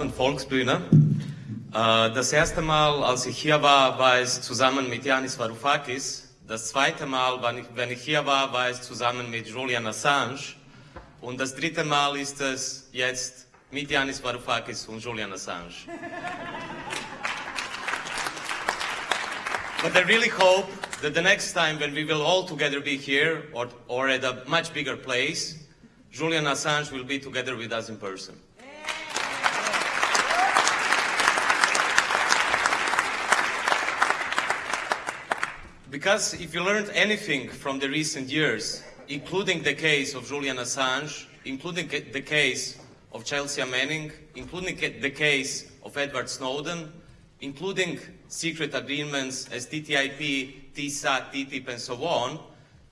Abend Volksbühne. Äh, das erste Mal, als ich hier war, war es zusammen mit Yanis Varoufakis. Das zweite Mal, wenn ich, hier war, war es zusammen mit Julian Assange. Und das dritte Mal ist es jetzt mit Yanis Varoufakis und Julian Assange. But I really hope that the next time when we will all together be here or, or at a much bigger place, Julian Assange will be together with us in person. Because if you learned anything from the recent years, including the case of Julian Assange, including the case of Chelsea Manning, including the case of Edward Snowden, including secret agreements as TTIP, TISA, TTIP, and so on,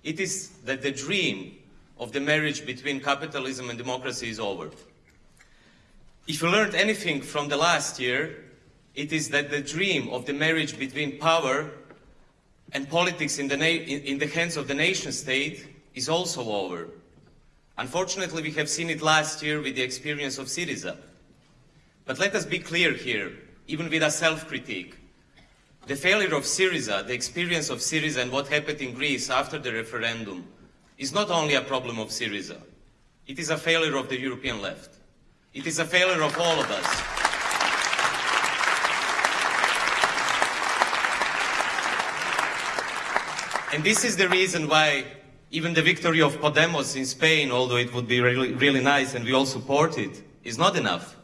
it is that the dream of the marriage between capitalism and democracy is over. If you learned anything from the last year, it is that the dream of the marriage between power and politics in the, in the hands of the nation state is also over. Unfortunately, we have seen it last year with the experience of Syriza. But let us be clear here, even with a self-critique. The failure of Syriza, the experience of Syriza and what happened in Greece after the referendum is not only a problem of Syriza. It is a failure of the European left. It is a failure of all of us. And this is the reason why even the victory of Podemos in Spain, although it would be really, really nice and we all support it, is not enough.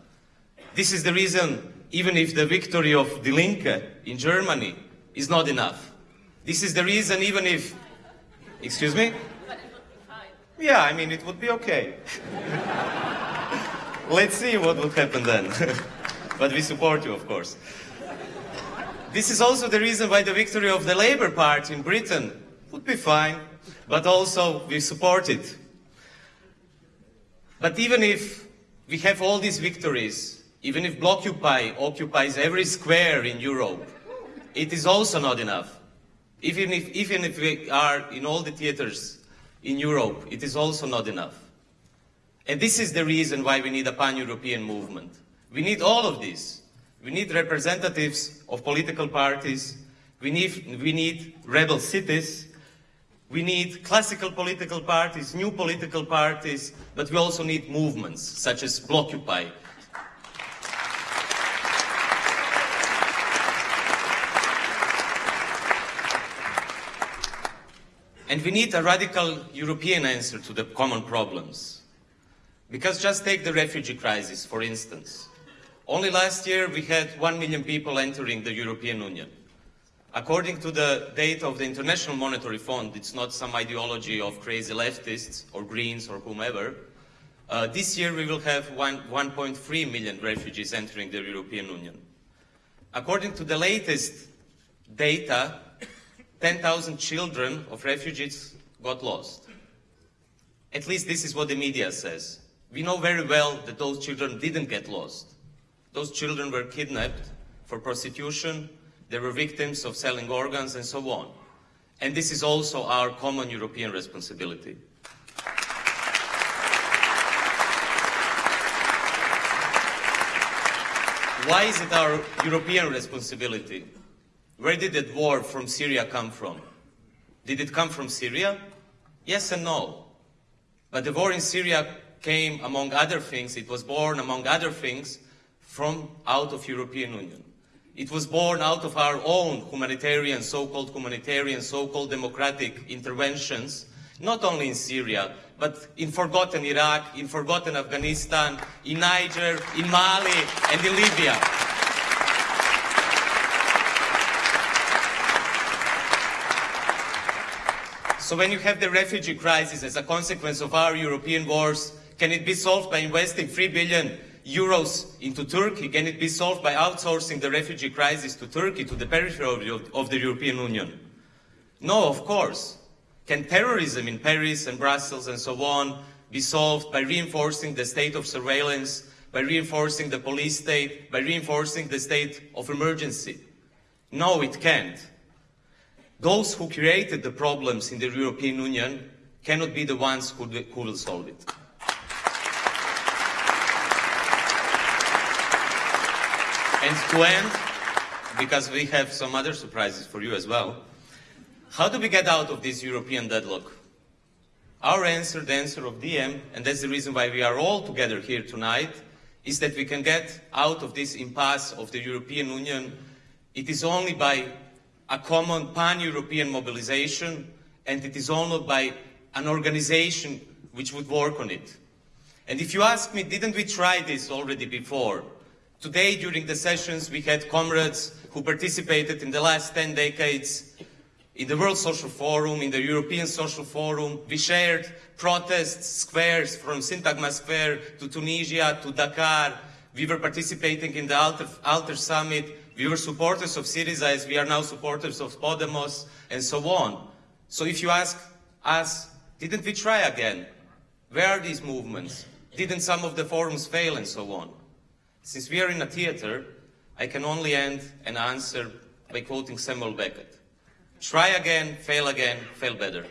This is the reason, even if the victory of Die Linke in Germany is not enough. This is the reason, even if, excuse me? Yeah, I mean, it would be okay. Let's see what would happen then. but we support you, of course. This is also the reason why the victory of the Labour Party in Britain would be fine, but also we support it. But even if we have all these victories, even if Blockupy occupies every square in Europe, it is also not enough. Even if, even if we are in all the theaters in Europe, it is also not enough. And this is the reason why we need a pan-European movement. We need all of this. We need representatives of political parties. We need, we need rebel cities. We need classical political parties, new political parties, but we also need movements such as Blockupy. And we need a radical European answer to the common problems. Because just take the refugee crisis, for instance. Only last year we had one million people entering the European Union. According to the data of the International Monetary Fund, it's not some ideology of crazy leftists or Greens or whomever, uh, this year we will have 1.3 million refugees entering the European Union. According to the latest data, 10,000 children of refugees got lost. At least this is what the media says. We know very well that those children didn't get lost. Those children were kidnapped for prostitution, they were victims of selling organs and so on. And this is also our common European responsibility. Why is it our European responsibility? Where did that war from Syria come from? Did it come from Syria? Yes and no. But the war in Syria came, among other things, it was born, among other things, from out of European Union. It was born out of our own humanitarian, so-called humanitarian, so-called democratic interventions, not only in Syria, but in forgotten Iraq, in forgotten Afghanistan, in Niger, in Mali, and in Libya. So when you have the refugee crisis as a consequence of our European wars, can it be solved by investing 3 billion euros into Turkey? Can it be solved by outsourcing the refugee crisis to Turkey, to the periphery of, the European Union? No, of course. Can terrorism in Paris and Brussels and so on be solved by reinforcing the state of surveillance, by reinforcing the police state, by reinforcing the state of emergency? No, it can't. Those who created the problems in the European Union cannot be the ones who, who will solve it. And to end, because we have some other surprises for you as well, how do we get out of this European deadlock? Our answer, the answer of DiEM, and that's the reason why we are all together here tonight, is that we can get out of this impasse of the European Union. It is only by a common pan-European mobilization, and it is only by an organization which would work on it. And if you ask me, didn't we try this already before? Today, during the sessions, we had comrades who participated in the last 10 decades in the World Social Forum, in the European Social Forum. We shared protests, squares from Syntagma Square to Tunisia to Dakar. We were participating in the Alter, Alter Summit. We were supporters of Syriza as we are now supporters of Podemos and so on. So if you ask us, didn't we try again? Where are these movements? Didn't some of the forums fail and so on? Since we are in a theater, I can only end and answer by quoting Samuel Beckett. Try again, fail again, fail better.